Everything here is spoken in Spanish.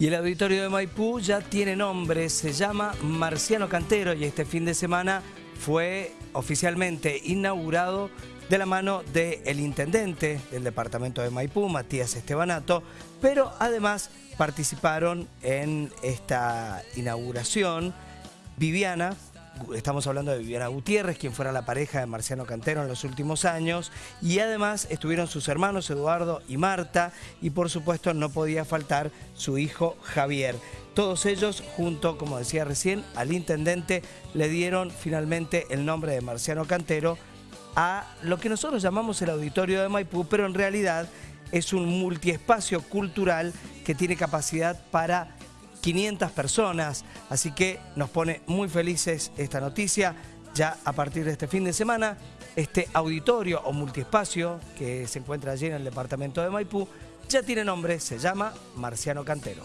Y el auditorio de Maipú ya tiene nombre, se llama Marciano Cantero y este fin de semana fue oficialmente inaugurado de la mano del intendente del departamento de Maipú, Matías Estebanato, pero además participaron en esta inauguración Viviana, estamos hablando de Viviana Gutiérrez, quien fuera la pareja de Marciano Cantero en los últimos años, y además estuvieron sus hermanos Eduardo y Marta, y por supuesto no podía faltar su hijo Javier. Todos ellos, junto, como decía recién, al intendente, le dieron finalmente el nombre de Marciano Cantero a lo que nosotros llamamos el Auditorio de Maipú, pero en realidad es un multiespacio cultural que tiene capacidad para 500 personas, así que nos pone muy felices esta noticia. Ya a partir de este fin de semana, este auditorio o multiespacio que se encuentra allí en el departamento de Maipú ya tiene nombre, se llama Marciano Cantero.